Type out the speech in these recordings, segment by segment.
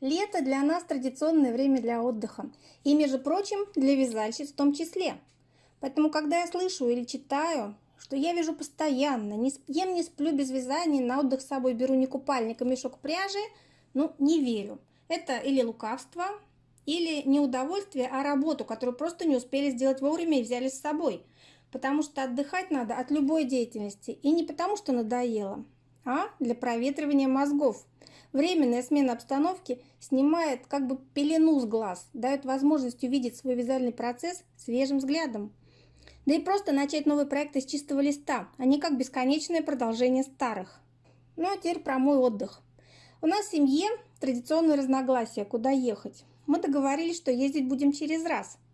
Лето для нас традиционное время для отдыха. И, между прочим, для вязальщиц в том числе. Поэтому, когда я слышу или читаю, что я вяжу постоянно, не ем, не сплю без вязания, на отдых с собой беру не купальник, а мешок пряжи, ну, не верю. Это или лукавство, или не удовольствие, а работу, которую просто не успели сделать вовремя и взяли с собой. Потому что отдыхать надо от любой деятельности. И не потому, что надоело, а для проветривания мозгов. Временная смена обстановки снимает как бы пелену с глаз, дает возможность увидеть свой вязальный процесс свежим взглядом. Да и просто начать новый проект из чистого листа, а не как бесконечное продолжение старых. Ну а теперь про мой отдых. У нас в семье традиционные разногласия, куда ехать. Мы договорились, что ездить будем через раз –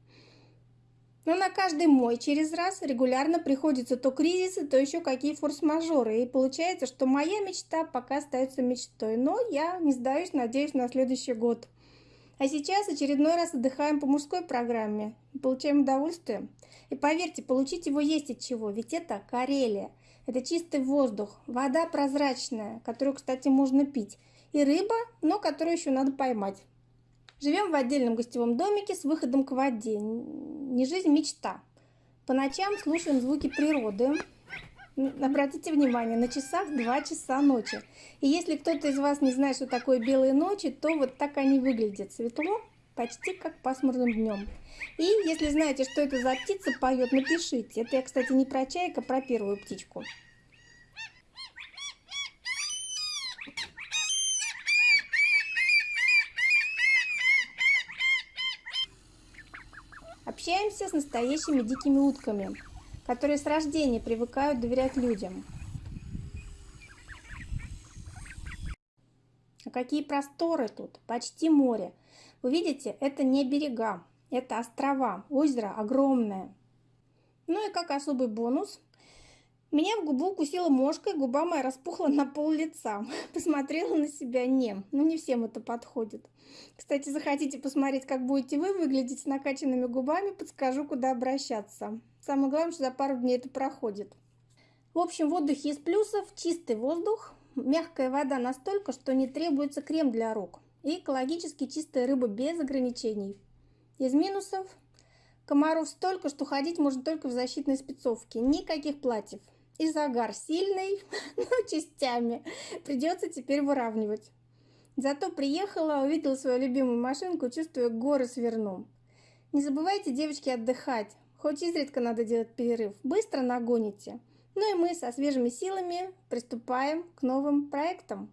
но на каждый мой через раз регулярно приходится то кризисы, то еще какие форс-мажоры. И получается, что моя мечта пока остается мечтой. Но я не сдаюсь, надеюсь, на следующий год. А сейчас очередной раз отдыхаем по мужской программе. Получаем удовольствие. И поверьте, получить его есть от чего. Ведь это Карелия. Это чистый воздух, вода прозрачная, которую, кстати, можно пить. И рыба, но которую еще надо поймать. Живем в отдельном гостевом домике с выходом к воде. Не жизнь, мечта. По ночам слушаем звуки природы. Обратите внимание, на часах 2 часа ночи. И если кто-то из вас не знает, что такое белые ночи, то вот так они выглядят. Светло, почти как пасмурным днем. И если знаете, что это за птица поет, напишите. Это я, кстати, не про чайка, а про первую птичку. Общаемся с настоящими дикими утками, которые с рождения привыкают доверять людям. А какие просторы тут, почти море. Вы видите, это не берега, это острова, озеро огромное. Ну и как особый бонус, меня в губу укусила мошка, и губа моя распухла на пол лица. Посмотрела на себя, не, ну не всем это подходит. Кстати, захотите посмотреть, как будете вы выглядеть с накачанными губами, подскажу, куда обращаться. Самое главное, что за пару дней это проходит. В общем, в отдыхе из плюсов чистый воздух, мягкая вода настолько, что не требуется крем для рук, и экологически чистая рыба без ограничений. Из минусов комаров столько, что ходить можно только в защитной спецовке, никаких платьев. И загар сильный, но частями. Придется теперь выравнивать. Зато приехала, увидела свою любимую машинку, чувствуя горы сверну. Не забывайте, девочки, отдыхать. Хоть изредка надо делать перерыв. Быстро нагоните. Ну и мы со свежими силами приступаем к новым проектам.